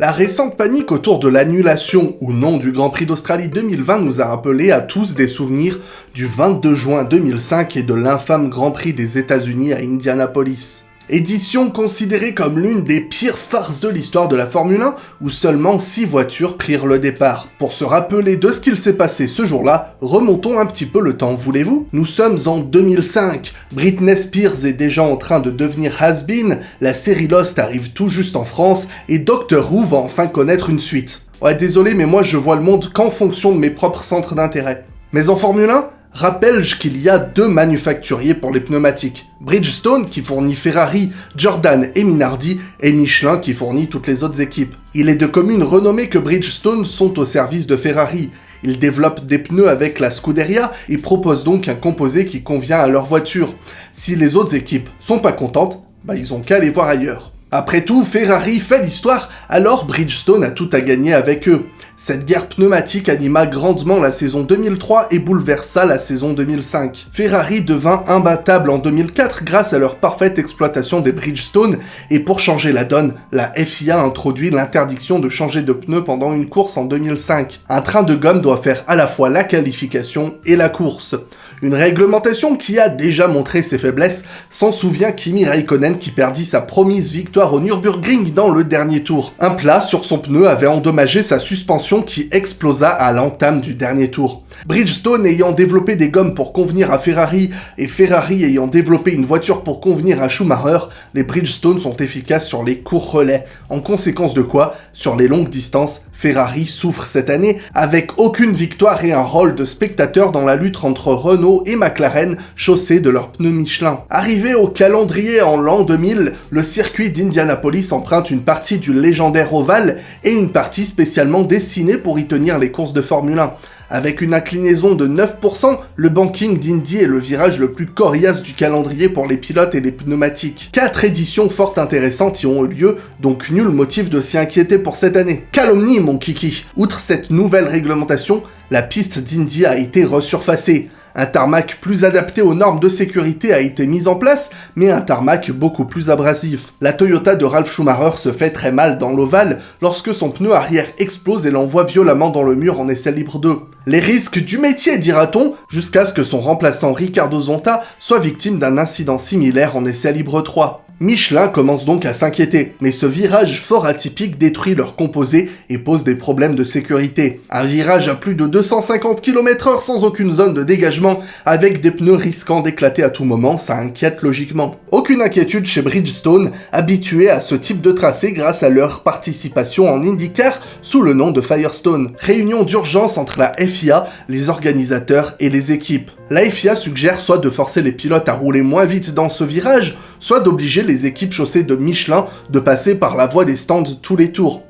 La récente panique autour de l'annulation ou non du Grand Prix d'Australie 2020 nous a rappelé à tous des souvenirs du 22 juin 2005 et de l'infâme Grand Prix des États-Unis à Indianapolis. Édition considérée comme l'une des pires farces de l'histoire de la Formule 1, où seulement 6 voitures prirent le départ. Pour se rappeler de ce qu'il s'est passé ce jour-là, remontons un petit peu le temps, voulez-vous? Nous sommes en 2005, Britney Spears est déjà en train de devenir has-been, la série Lost arrive tout juste en France, et Doctor Who va enfin connaître une suite. Ouais, désolé, mais moi je vois le monde qu'en fonction de mes propres centres d'intérêt. Mais en Formule 1, rappelle qu'il y a deux manufacturiers pour les pneumatiques. Bridgestone qui fournit Ferrari, Jordan et Minardi, et Michelin qui fournit toutes les autres équipes. Il est de commune renommée que Bridgestone sont au service de Ferrari. Ils développent des pneus avec la Scuderia et proposent donc un composé qui convient à leur voiture. Si les autres équipes sont pas contentes, bah ils ont qu'à aller voir ailleurs. Après tout, Ferrari fait l'histoire, alors Bridgestone a tout à gagner avec eux. Cette guerre pneumatique anima grandement la saison 2003 et bouleversa la saison 2005. Ferrari devint imbattable en 2004 grâce à leur parfaite exploitation des Bridgestone, et pour changer la donne, la FIA introduit l'interdiction de changer de pneus pendant une course en 2005. Un train de gomme doit faire à la fois la qualification et la course. Une réglementation qui a déjà montré ses faiblesses, s'en souvient Kimi Raikkonen qui perdit sa promise victoire au Nürburgring dans le dernier tour. Un plat sur son pneu avait endommagé sa suspension qui explosa à l'entame du dernier tour. Bridgestone ayant développé des gommes pour convenir à Ferrari et Ferrari ayant développé une voiture pour convenir à Schumacher, les Bridgestone sont efficaces sur les courts relais. En conséquence de quoi, sur les longues distances, Ferrari souffre cette année avec aucune victoire et un rôle de spectateur dans la lutte entre Renault et McLaren chaussés de leurs pneus Michelin. Arrivé au calendrier en l'an 2000, le circuit d'Indianapolis emprunte une partie du légendaire ovale et une partie spécialement dessinée pour y tenir les courses de Formule 1. Avec une inclinaison de 9%, le banking d'Indy est le virage le plus coriace du calendrier pour les pilotes et les pneumatiques. Quatre éditions fort intéressantes y ont eu lieu, donc nul motif de s'y inquiéter pour cette année. Calomnie mon kiki Outre cette nouvelle réglementation, la piste d'Indy a été resurfacée. Un tarmac plus adapté aux normes de sécurité a été mis en place, mais un tarmac beaucoup plus abrasif. La Toyota de Ralph Schumacher se fait très mal dans l'ovale lorsque son pneu arrière explose et l'envoie violemment dans le mur en essai libre 2. Les risques du métier, dira-t-on, jusqu'à ce que son remplaçant Ricardo Zonta soit victime d'un incident similaire en essai libre 3. Michelin commence donc à s'inquiéter, mais ce virage fort atypique détruit leur composé et pose des problèmes de sécurité. Un virage à plus de 250 km h sans aucune zone de dégagement, avec des pneus risquant d'éclater à tout moment, ça inquiète logiquement. Aucune inquiétude chez Bridgestone, habitué à ce type de tracé grâce à leur participation en IndyCar sous le nom de Firestone. Réunion d'urgence entre la FIA, les organisateurs et les équipes. La FIA suggère soit de forcer les pilotes à rouler moins vite dans ce virage, soit d'obliger équipes chaussées de Michelin de passer par la voie des stands tous les tours.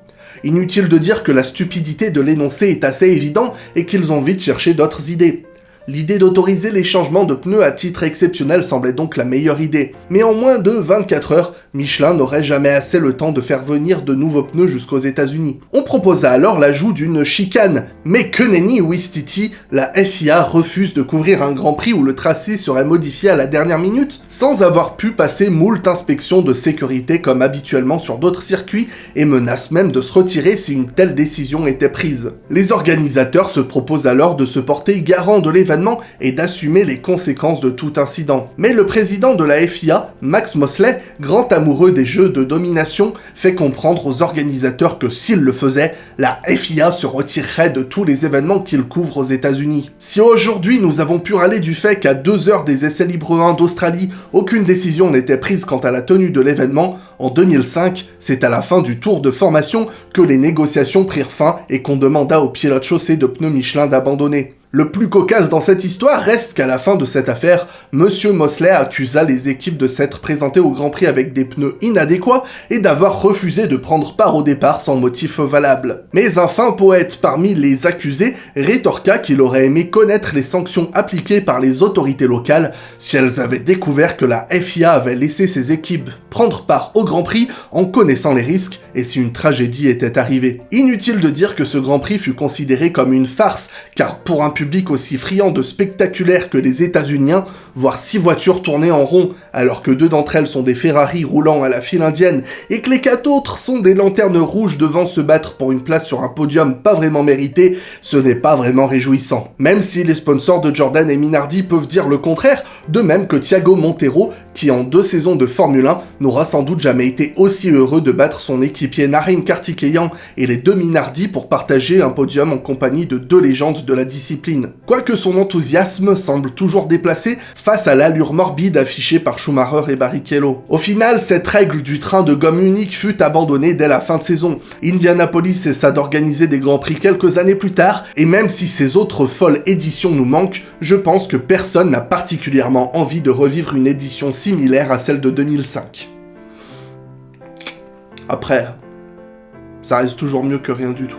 Inutile de dire que la stupidité de l'énoncé est assez évident et qu'ils ont vite cherché d'autres idées. L'idée d'autoriser les changements de pneus à titre exceptionnel semblait donc la meilleure idée. Mais en moins de 24 heures, Michelin n'aurait jamais assez le temps de faire venir de nouveaux pneus jusqu'aux États-Unis. On proposa alors l'ajout d'une chicane, mais que nenni Wistiti, la FIA refuse de couvrir un Grand Prix où le tracé serait modifié à la dernière minute, sans avoir pu passer moult inspections de sécurité comme habituellement sur d'autres circuits, et menace même de se retirer si une telle décision était prise. Les organisateurs se proposent alors de se porter garant de l'événement et d'assumer les conséquences de tout incident. Mais le président de la FIA, Max Mosley, grand des jeux de domination, fait comprendre aux organisateurs que s'il le faisait, la FIA se retirerait de tous les événements qu'il couvre aux États-Unis. Si aujourd'hui nous avons pu râler du fait qu'à deux heures des essais libres 1 d'Australie, aucune décision n'était prise quant à la tenue de l'événement, en 2005, c'est à la fin du tour de formation que les négociations prirent fin et qu'on demanda aux pilotes chaussés de pneus Michelin d'abandonner. Le plus cocasse dans cette histoire reste qu'à la fin de cette affaire, Monsieur Mosley accusa les équipes de s'être présentées au Grand Prix avec des pneus inadéquats et d'avoir refusé de prendre part au départ sans motif valable. Mais un fin poète parmi les accusés rétorqua qu'il aurait aimé connaître les sanctions appliquées par les autorités locales si elles avaient découvert que la FIA avait laissé ses équipes prendre part au Grand Prix en connaissant les risques et si une tragédie était arrivée. Inutile de dire que ce Grand Prix fut considéré comme une farce, car pour un public aussi friand de spectaculaire que les États-Unis, voir six voitures tourner en rond, alors que deux d'entre elles sont des Ferrari roulant à la file indienne, et que les quatre autres sont des lanternes rouges devant se battre pour une place sur un podium pas vraiment mérité, ce n'est pas vraiment réjouissant. Même si les sponsors de Jordan et Minardi peuvent dire le contraire, de même que Thiago Montero, qui en deux saisons de Formule 1 n'aura sans doute jamais été aussi heureux de battre son équipier Naren Kartikeyan et les deux Minardi pour partager un podium en compagnie de deux légendes de la discipline. Quoique son enthousiasme semble toujours déplacé face à l'allure morbide affichée par Schumacher et Barrichello. Au final, cette règle du train de gomme unique fut abandonnée dès la fin de saison. Indianapolis cessa d'organiser des grands prix quelques années plus tard, et même si ces autres folles éditions nous manquent, je pense que personne n'a particulièrement envie de revivre une édition similaire à celle de 2005. Après, ça reste toujours mieux que rien du tout.